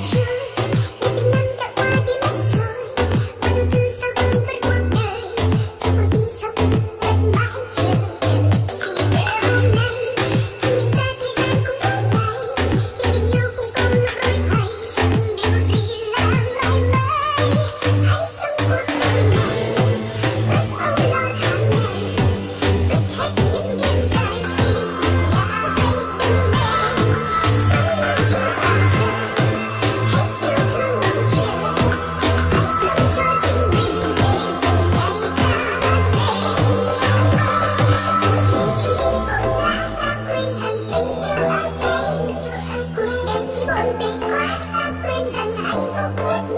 you. Thank.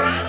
Bye.